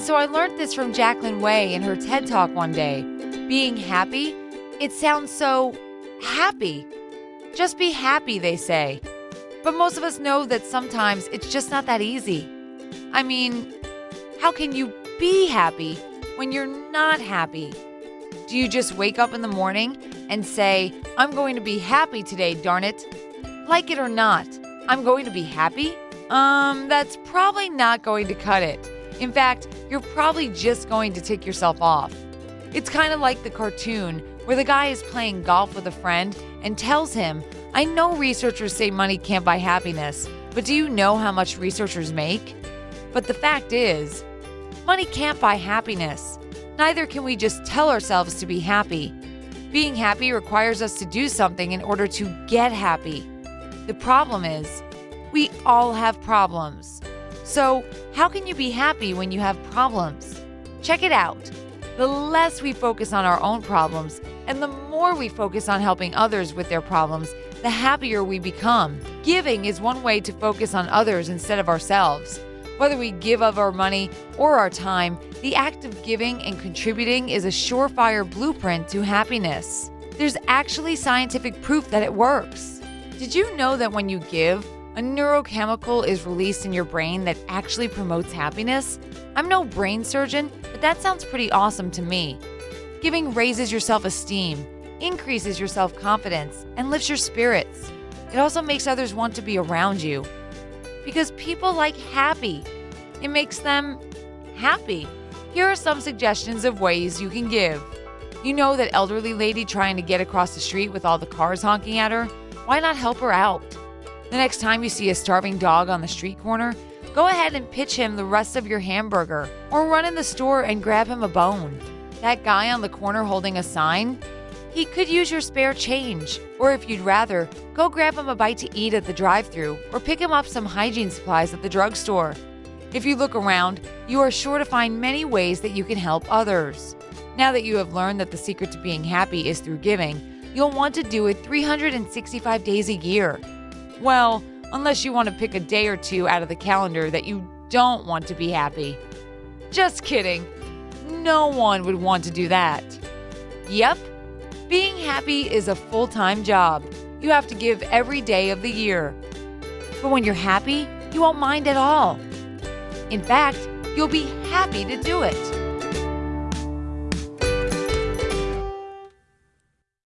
And so I learned this from Jacqueline Way in her TED Talk one day. Being happy, it sounds so happy. Just be happy, they say. But most of us know that sometimes it's just not that easy. I mean, how can you be happy when you're not happy? Do you just wake up in the morning and say, I'm going to be happy today, darn it? Like it or not, I'm going to be happy? Um, that's probably not going to cut it. In fact, you're probably just going to tick yourself off. It's kind of like the cartoon where the guy is playing golf with a friend and tells him, I know researchers say money can't buy happiness, but do you know how much researchers make? But the fact is, money can't buy happiness. Neither can we just tell ourselves to be happy. Being happy requires us to do something in order to get happy. The problem is, we all have problems. So, how can you be happy when you have problems? Check it out. The less we focus on our own problems and the more we focus on helping others with their problems, the happier we become. Giving is one way to focus on others instead of ourselves. Whether we give of our money or our time, the act of giving and contributing is a surefire blueprint to happiness. There's actually scientific proof that it works. Did you know that when you give, a neurochemical is released in your brain that actually promotes happiness? I'm no brain surgeon, but that sounds pretty awesome to me. Giving raises your self esteem, increases your self confidence, and lifts your spirits. It also makes others want to be around you. Because people like happy, it makes them happy. Here are some suggestions of ways you can give. You know that elderly lady trying to get across the street with all the cars honking at her? Why not help her out? The next time you see a starving dog on the street corner, go ahead and pitch him the rest of your hamburger or run in the store and grab him a bone. That guy on the corner holding a sign, he could use your spare change. Or if you'd rather, go grab him a bite to eat at the drive through or pick him up some hygiene supplies at the drugstore. If you look around, you are sure to find many ways that you can help others. Now that you have learned that the secret to being happy is through giving, you'll want to do it 365 days a year. Well, unless you want to pick a day or two out of the calendar that you don't want to be happy. Just kidding. No one would want to do that. Yep, being happy is a full time job. You have to give every day of the year. But when you're happy, you won't mind at all. In fact, you'll be happy to do it.